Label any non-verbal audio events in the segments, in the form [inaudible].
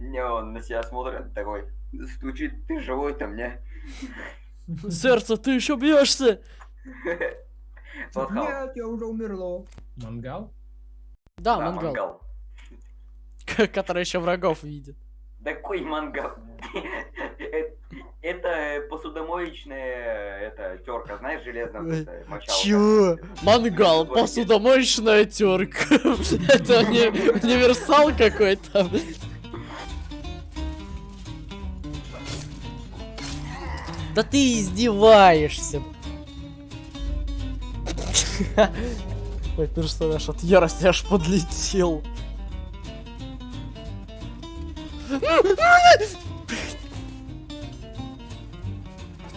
Не, он на себя смотрит такой, стучит, ты живой-то мне. Сердце, ты еще бьешься? Нет, я уже умерла. Мангал? Да, Да, мангал. мангал. Который еще врагов видит. Да какой мангал? [laughs] Это посудомоечная это терка, знаешь, железная мочалка. Чего? Мангал, посудомоечная терка. [laughs] Это не универсал какой-то. Да ты издеваешься. Мой персонаж от ярости аж подлетел.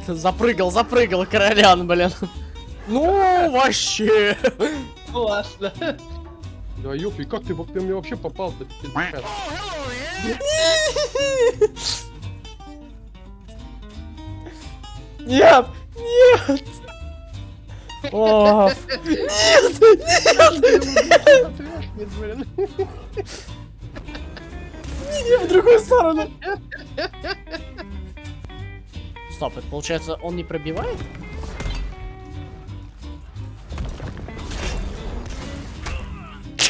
Запрыгал, запрыгал, королян, блин. Ну, вообще. Классно. Да ёпи, как ты, ты мне вообще попал-то? [laughs] Нет, нет. О, нет, нет, Нет, блин. не в другую сторону. Стоп, это получается, он не пробивает?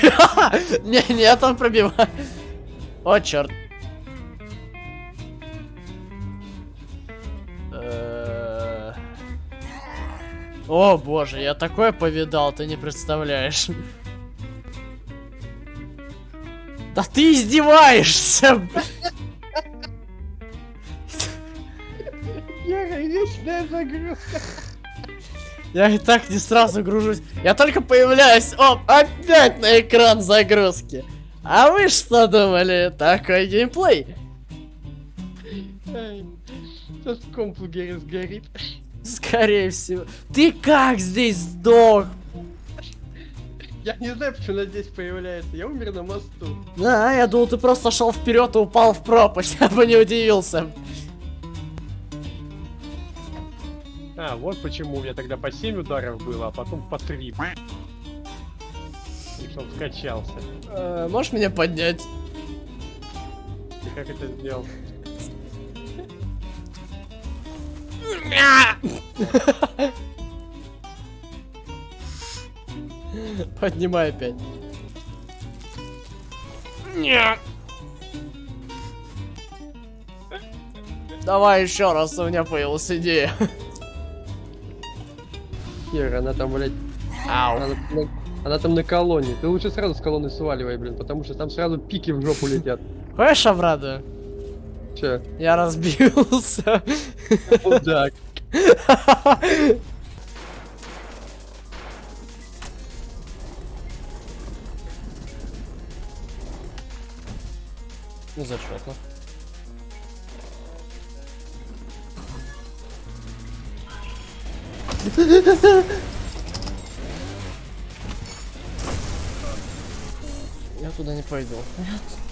[laughs] Не, нет, он пробивает. О, черт. О боже, я такое повидал, ты не представляешь. Да ты издеваешься! Загрузка. Я и так не сразу гружусь. Я только появляюсь. Оп, опять на экран загрузки. А вы что думали? Такой геймплей. Сейчас комп сгорит. Скорее всего. Ты как здесь сдох? Я не знаю, почему она здесь появляется. Я умер на мосту. Да, я думал, ты просто шел вперед и упал в пропасть. [laughs] Я бы не удивился. А, вот почему у меня тогда по 7 ударов было, а потом по 3. И чтоб скачался. Э, можешь меня поднять? И как это сделал? Поднимай опять. Давай еще раз, у меня появилась идея. Хер, она там, блядь, Ау. она, на- она там на колонне. Ты лучше сразу с колонны сваливай, блин, потому что там сразу пики в жопу летят. Хочешь обрадую? Че? Я разбился. Мудак. Ну зачетно. Я туда не пойду. Ладно.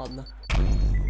Я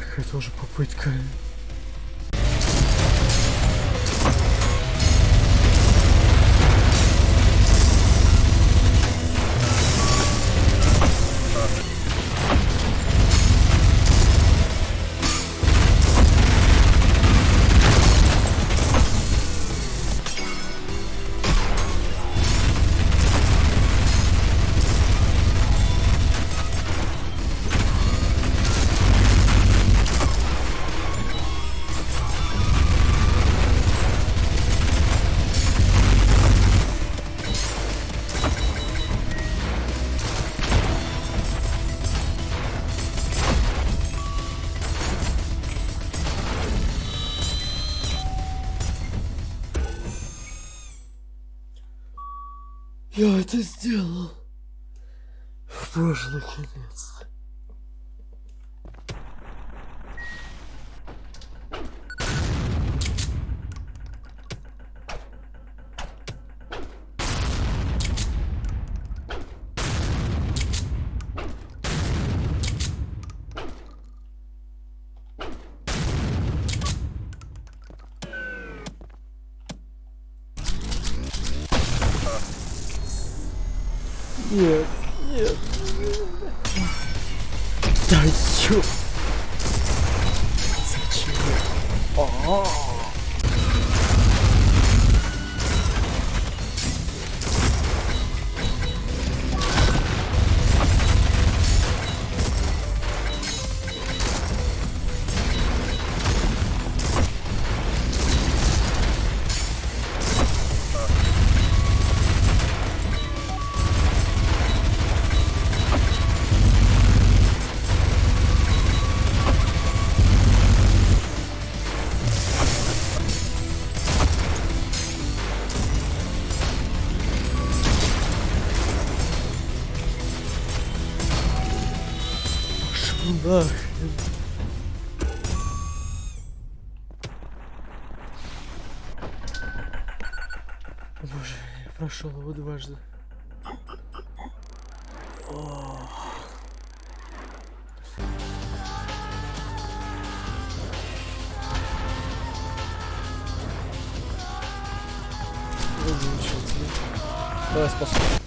какая это уже попытка. Я это сделал. Боже, наконец. Нет, нет. Да чё? Зачем? А. Пошёл нахрен. Боже, я прошел его дважды. О. Ну, замечательно. Давай спасу.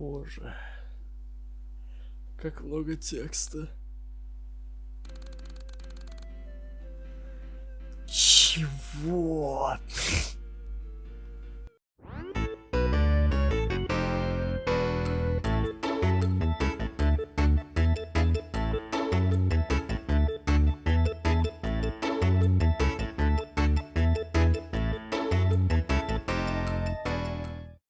Боже. Как много текста. Чего?